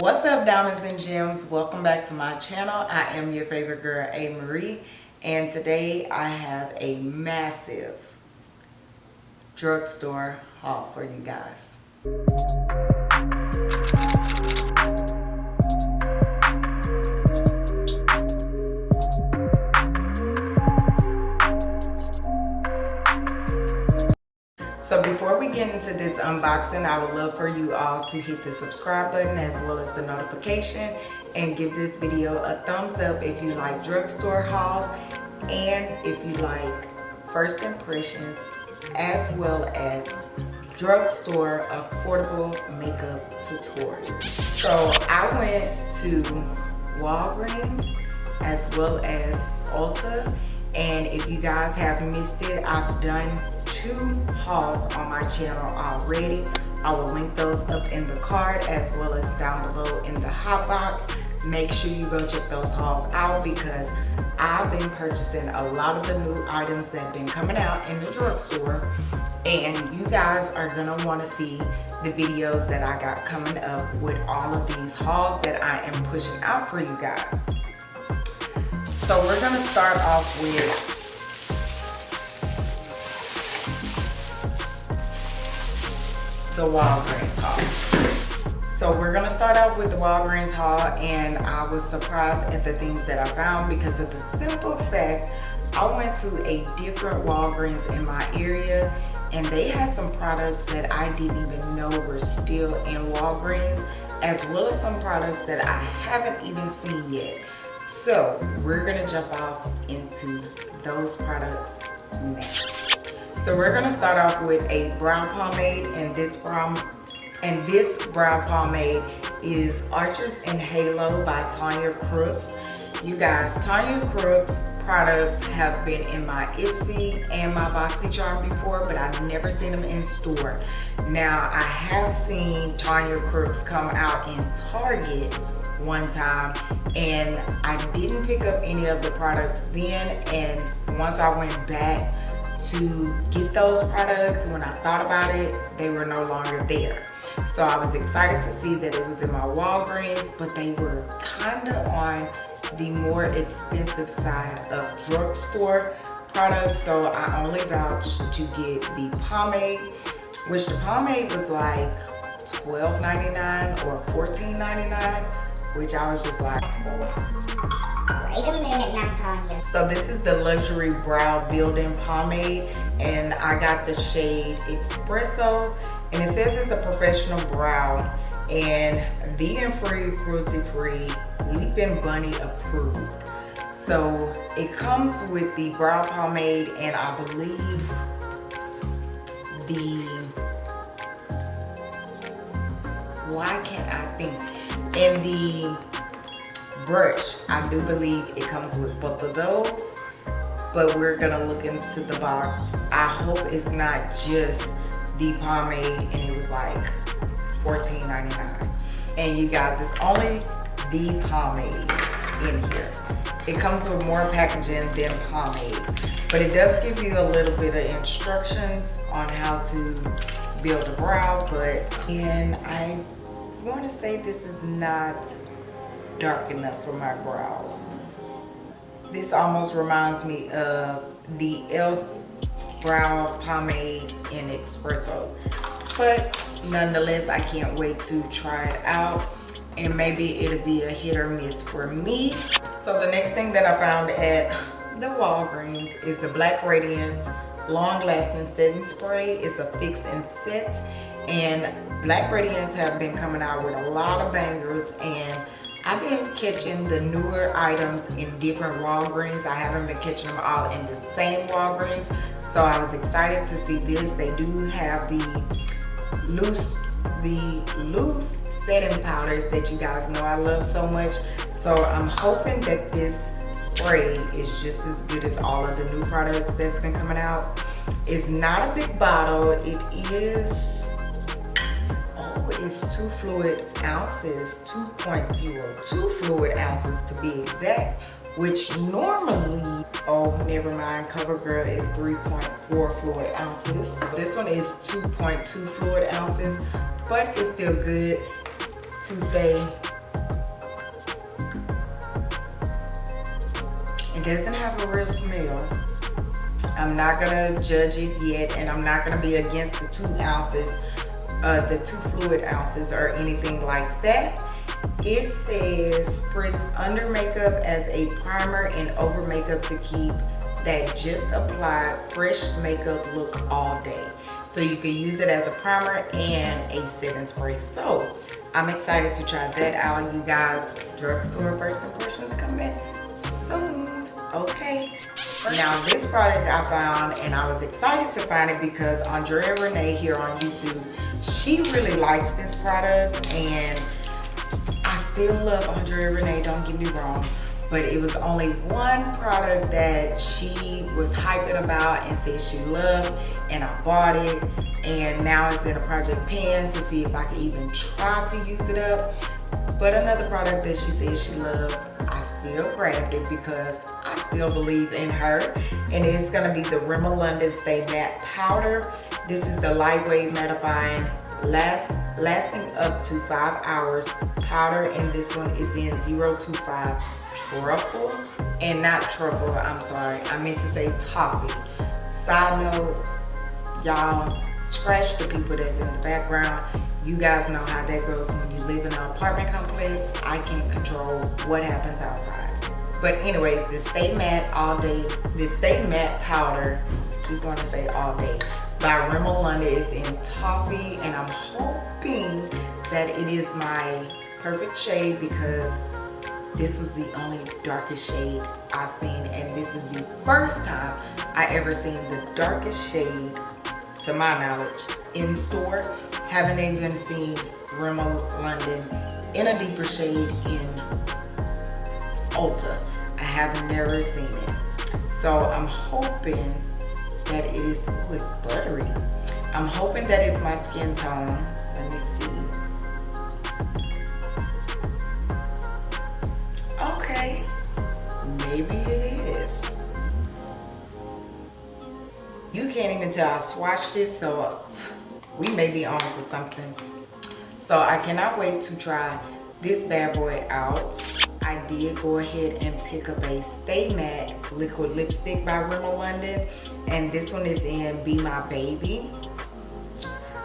What's up diamonds and gems? Welcome back to my channel. I am your favorite girl A Marie and today I have a massive drugstore haul for you guys. So before we get into this unboxing, I would love for you all to hit the subscribe button as well as the notification and give this video a thumbs up if you like drugstore hauls and if you like first impressions as well as drugstore affordable makeup tutorials. So I went to Walgreens as well as Ulta and if you guys have missed it, I've done two hauls on my channel already. I will link those up in the card as well as down below in the hot box. Make sure you go check those hauls out because I've been purchasing a lot of the new items that have been coming out in the drugstore and you guys are gonna wanna see the videos that I got coming up with all of these hauls that I am pushing out for you guys. So we're gonna start off with the Walgreens haul. So we're gonna start out with the Walgreens haul and I was surprised at the things that I found because of the simple fact I went to a different Walgreens in my area and they had some products that I didn't even know were still in Walgreens as well as some products that I haven't even seen yet. So we're gonna jump off into those products next. So we're gonna start off with a brow pomade and this brow and this brow pomade is Arches and Halo by Tanya Crooks. You guys, Tanya Crooks products have been in my Ipsy and my BoxyCharm before, but I've never seen them in store. Now, I have seen Tanya Crooks come out in Target one time and I didn't pick up any of the products then and once I went back to get those products when I thought about it they were no longer there. So I was excited to see that it was in my Walgreens but they were kind of on the more expensive side of drugstore products so I only vouched to get the pomade which the pomade was like $12.99 or $14.99 which I was just like Wait a minute now, So this is the Luxury Brow Building Pomade and I got the shade Espresso and it says it's a professional brow and vegan-free, cruelty-free, Leaping Bunny approved. So it comes with the brow pomade and I believe the, why can't I think, and the brush. I do believe it comes with both of those, but we're gonna look into the box. I hope it's not just the pomade and it was like $14.99. And you guys, it's only the pomade in here. It comes with more packaging than pomade, but it does give you a little bit of instructions on how to build a brow, but and I want to say this is not dark enough for my brows. This almost reminds me of the e.l.f. brow pomade in espresso. But nonetheless, I can't wait to try it out and maybe it'll be a hit or miss for me. So the next thing that I found at the Walgreens is the Black Radiance Long Lasting Setting Spray. It's a fix and set and Black Radiance have been coming out with a lot of bangers and I've been catching the newer items in different Walgreens. I haven't been catching them all in the same Walgreens. So I was excited to see this. They do have the loose, the loose setting powders that you guys know I love so much. So I'm hoping that this spray is just as good as all of the new products that's been coming out. It's not a big bottle. It is oh, it's two fluid ounces, 2.02 fluid ounces to be exact, which normally, oh, never mind, CoverGirl is 3.4 fluid ounces. This one is 2.2 fluid ounces, but it's still good to say doesn't have a real smell. I'm not gonna judge it yet and I'm not gonna be against the two ounces, uh, the two fluid ounces or anything like that. It says spritz under makeup as a primer and over makeup to keep that just applied fresh makeup look all day. So you can use it as a primer and a setting spray. So I'm excited to try that out. You guys, drugstore first impressions coming soon, okay? Now this product I found and I was excited to find it because Andrea Renee here on YouTube, she really likes this product and I still love Andrea Renee, don't get me wrong, but it was only one product that she was hyping about and said she loved and I bought it and now it's in a project pan to see if I can even try to use it up. But another product that she said she loved, I still grabbed it because I still believe in her. And it's gonna be the Rimmel London Stay Matte Powder. This is the lightweight mattifying last lasting up to five hours powder. And this one is in 025 truffle. And not truffle i'm sorry. I meant to say toffee. Side note y'all scratch the people that's in the background. You guys know how that goes when you live in an apartment complex. I can't control what happens outside but anyways this stay matte all day this stay matte powder keep on to say all day by Rimmel London is in toffee and I'm hoping that it is my perfect shade because this was the only darkest shade I've seen and this is the first time I ever seen the darkest shade to my knowledge in store. Haven't even seen Rimmel London in a deeper shade in Ulta. I have never seen it so I'm hoping that it is, oh, it's buttery. I'm hoping that it's my skin tone. Let me see. Okay, maybe it is. You can't even tell I swatched it, so we may be on to something. So I cannot wait to try this bad boy out. I did go ahead and pick up a Stay Matte liquid lipstick by Rimmel London and this one is in Be My Baby.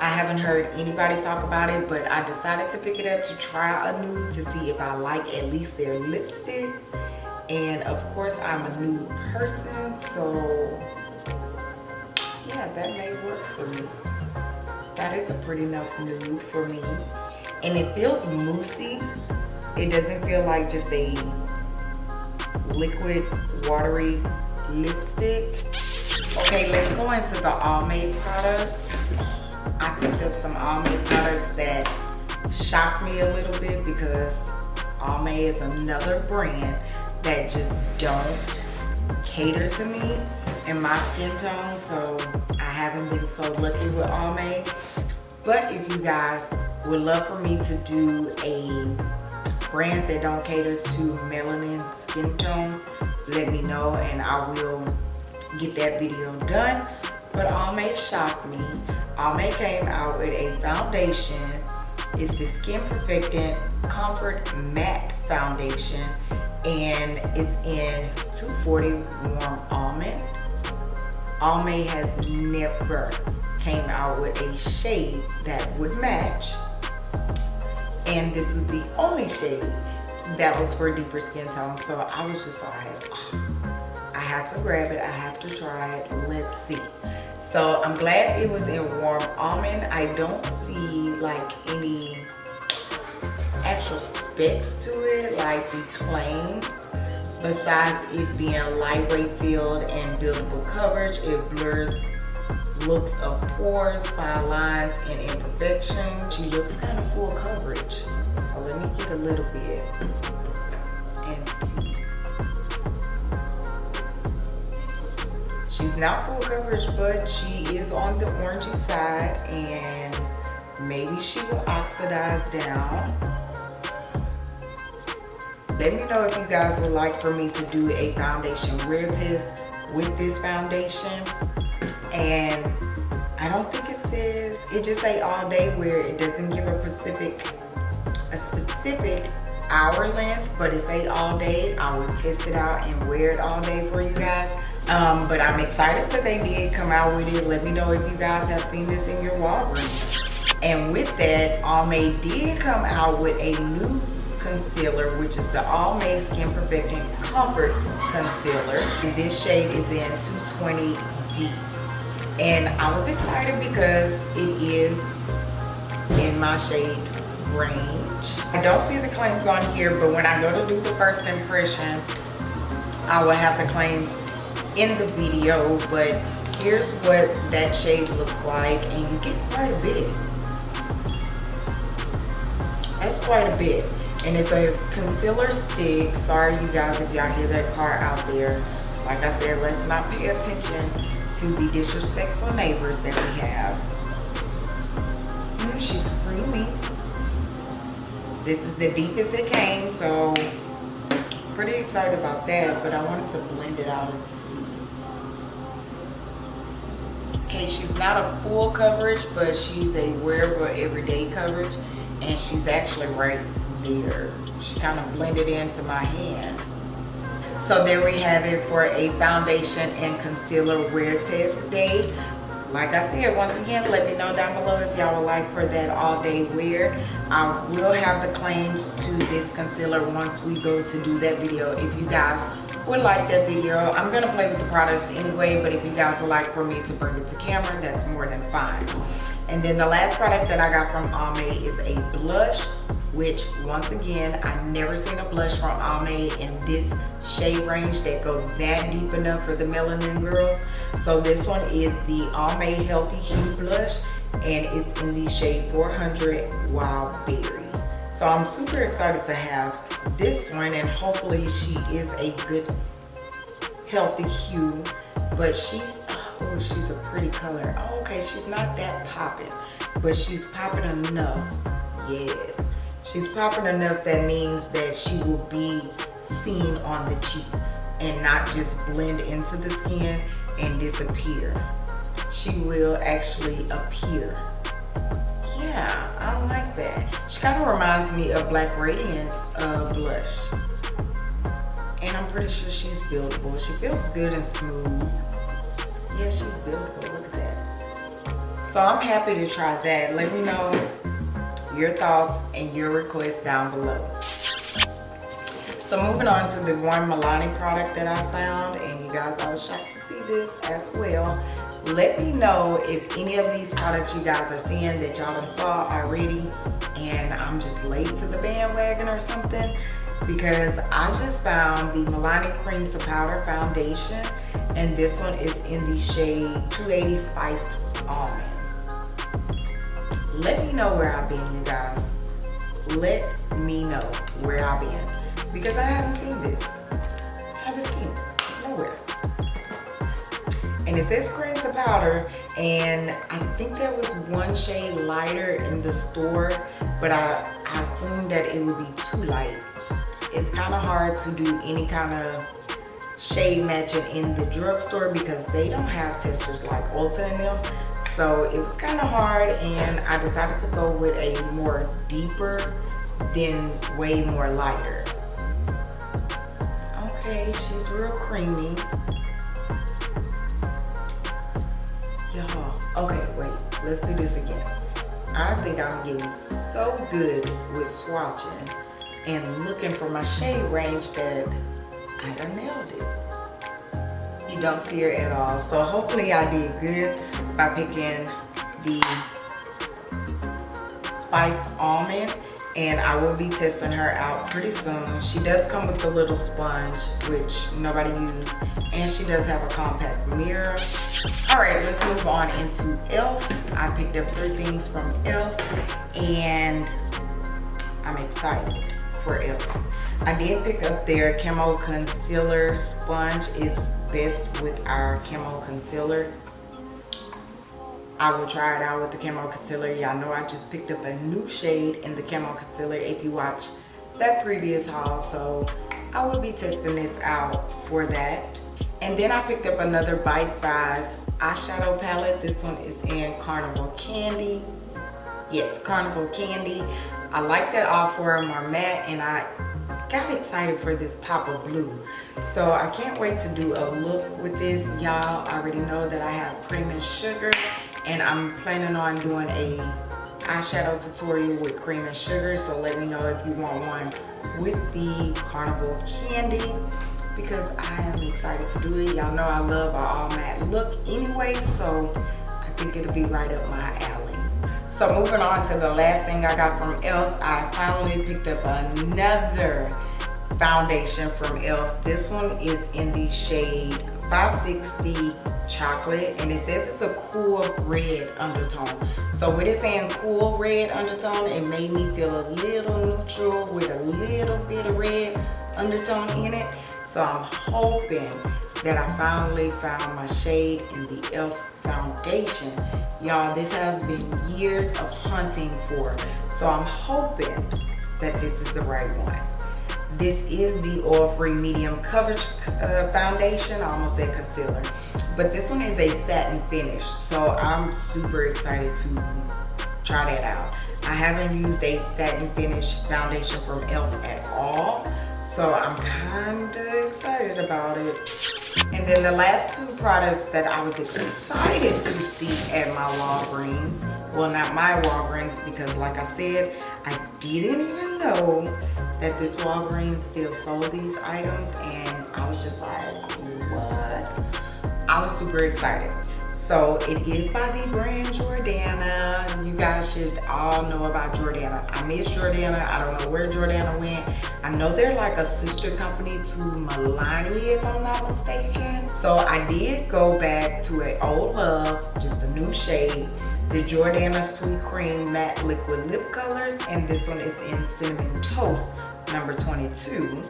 I haven't heard anybody talk about it, but I decided to pick it up to try a nude to see if I like at least their lipsticks. And of course, I'm a nude person, so yeah, that may work for me. That is a pretty enough nude for me. And it feels moussey. It doesn't feel like just a liquid, watery lipstick. Okay, let's go into the Almay products. I picked up some Almay products that shocked me a little bit because Almay is another brand that just don't cater to me and my skin tone. So I haven't been so lucky with Almay. But if you guys would love for me to do a brands that don't cater to melanin skin tones, let me know and I will get that video done. But Almay shocked me. Almay came out with a foundation. It's the Skin Perfecting Comfort Matte Foundation and it's in 240 Warm Almond. Almay has never came out with a shade that would match and this was the only shade that was for deeper skin tone so I was just like oh I have to grab it. I have to try it. Let's see. So I'm glad it was in warm almond. I don't see like any actual specs to it like the claims. Besides it being lightweight filled and buildable coverage, it blurs looks of pores, fine lines, and imperfections. She looks kind of full coverage. So let me get a little bit and see. She's not full coverage, but she is on the orangey side and maybe she will oxidize down. Let me know if you guys would like for me to do a foundation wear test with this foundation. And I don't think it says, it just say all day wear. It doesn't give a specific, a specific hour length, but it's a all day. I will test it out and wear it all day for you guys. Um, but I'm excited that they did come out with it. Let me know if you guys have seen this in your Walgreens. And with that, Almay did come out with a new concealer, which is the all Almay Skin Perfecting Comfort Concealer. And this shade is in 220D. And I was excited because it is in my shade range. I don't see the claims on here, but when I go to do the first impression, I will have the claims in the video, but here's what that shade looks like, and you get quite a bit. That's quite a bit. And it's a concealer stick. Sorry you guys if y'all hear that car out there. Like I said, let's not pay attention to the disrespectful neighbors that we have. Mm, she's creamy. This is the deepest it came, so pretty excited about that, but I wanted to blend it out and see. Okay, she's not a full coverage, but she's a wearable everyday coverage, and she's actually right there. She kind of blended into my hand. So there we have it for a foundation and concealer wear test day like I said, once again, let me know down below if y'all would like for that all day wear. I will have the claims to this concealer once we go to do that video. If you guys would like that video, I'm gonna play with the products anyway, but if you guys would like for me to bring it to camera, that's more than fine. And then the last product that I got from Almay is a blush, which once again, I've never seen a blush from Almay in this shade range that go that deep enough for the melanin girls. So this one is the Almay Healthy Hue Blush and it's in the shade 400 Wild Berry. So I'm super excited to have this one and hopefully she is a good healthy hue but she's oh she's a pretty color oh, okay she's not that popping but she's popping enough yes she's popping enough that means that she will be seen on the cheeks and not just blend into the skin and disappear. She will actually appear. Yeah, I like that. She kind of reminds me of Black Radiance uh, blush. And I'm pretty sure she's buildable. She feels good and smooth. Yeah, she's buildable. Look at that. So I'm happy to try that. Let me know your thoughts and your requests down below. So moving on to the one Milani product that I found, and you guys, I was shocked to see this as well. Let me know if any of these products you guys are seeing that y'all saw already, and I'm just late to the bandwagon or something, because I just found the Milani Cream to Powder Foundation, and this one is in the shade 280 Spiced Almond. Let me know where I've been, you guys. Let me know where I've been because I haven't seen this. I haven't seen it nowhere. And it says cream to powder and I think there was one shade lighter in the store, but I, I assumed that it would be too light. It's kind of hard to do any kind of shade matching in the drugstore because they don't have testers like Ulta and them. So it was kind of hard and I decided to go with a more deeper than way more lighter. Okay, she's real creamy. Y'all, okay, wait, let's do this again. I think I'm getting so good with swatching and looking for my shade range that I nailed it. You don't see her at all. So hopefully I did good by picking the spiced almond and I will be testing her out pretty soon. She does come with a little sponge, which nobody used, and she does have a compact mirror. All right, let's move on into e.l.f. I picked up three things from e.l.f. and I'm excited for e.l.f. I did pick up their Camo Concealer Sponge. It's best with our Camo Concealer I will try it out with the Camo Concealer. Y'all know I just picked up a new shade in the Camo Concealer if you watch that previous haul. So I will be testing this out for that. And then I picked up another bite size eyeshadow palette. This one is in Carnival Candy. Yes, Carnival Candy. I like that all four of matte and I got excited for this pop of blue. So I can't wait to do a look with this. Y'all already know that I have cream and sugar and I'm planning on doing a eyeshadow tutorial with cream and sugar. So let me know if you want one with the carnival candy because I am excited to do it. Y'all know I love an all matte look anyway, so I think it'll be right up my alley. So moving on to the last thing I got from e.l.f. I finally picked up another foundation from e.l.f. This one is in the shade 560 chocolate and it says it's a cool red undertone. So with it saying cool red undertone, it made me feel a little neutral with a little bit of red undertone in it. So I'm hoping that I finally found my shade in the e.l.f. foundation. Y'all, this has been years of hunting for. So I'm hoping that this is the right one. This is the oil-free medium coverage uh, foundation. I almost said concealer. But this one is a satin finish. So I'm super excited to try that out. I haven't used a satin finish foundation from e.l.f. at all. So I'm kind of excited about it. And then the last two products that I was excited to see at my Walgreens, well not my Walgreens because like I said, I didn't even know that this Walgreens still sold these items and I was just like, what? I was super excited. So it is by the brand Jordana. You guys should all know about Jordana. I miss Jordana. I don't know where Jordana went. I know they're like a sister company to Milani if I'm not mistaken. So I did go back to an old love, just a new shade. The Jordana Sweet Cream Matte Liquid Lip Colors. And this one is in Cinnamon Toast number 22.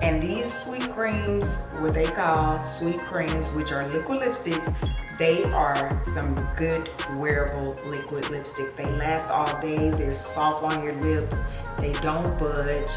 And these sweet creams, what they call sweet creams, which are liquid lipsticks, they are some good wearable liquid lipstick. They last all day, they're soft on your lips, they don't budge.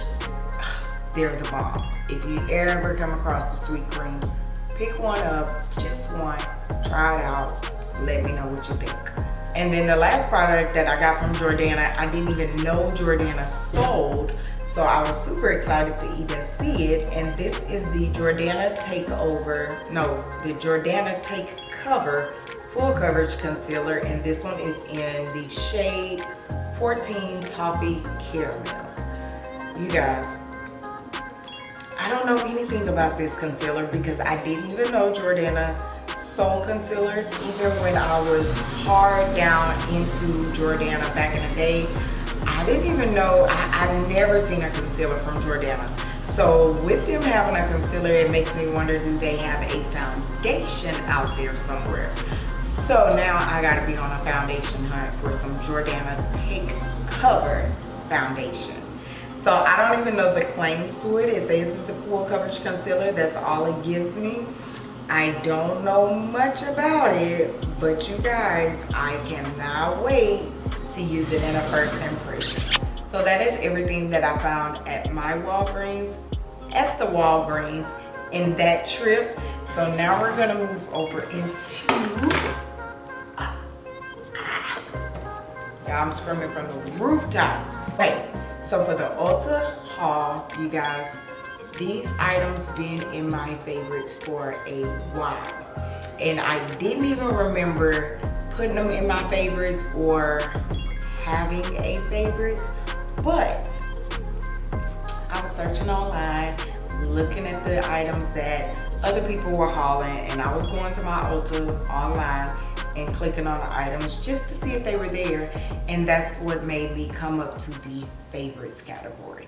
They're the bomb. If you ever come across the sweet creams, pick one up, just one, try it out, let me know what you think. And then the last product that I got from Jordana, I didn't even know Jordana sold. So I was super excited to even see it. And this is the Jordana Takeover, no, the Jordana Take Cover Full Coverage Concealer. And this one is in the shade 14 Toffee Caramel. You guys, I don't know anything about this concealer because I didn't even know Jordana sold concealers even when I was hard down into Jordana back in the day. I didn't even know, I, I've never seen a concealer from Jordana. So with them having a concealer, it makes me wonder, do they have a foundation out there somewhere? So now I gotta be on a foundation hunt for some Jordana Take Cover foundation. So I don't even know the claims to it. It says it's a full coverage concealer. That's all it gives me. I don't know much about it, but you guys, I cannot wait to use it in a first impression. So that is everything that I found at my Walgreens, at the Walgreens in that trip. So now we're gonna move over into, yeah, I'm screaming from the rooftop. Wait, so for the Ulta haul, you guys, these items been in my favorites for a while. And I didn't even remember putting them in my favorites or having a favorite but I was searching online looking at the items that other people were hauling and I was going to my Ulta online and clicking on the items just to see if they were there and that's what made me come up to the favorites category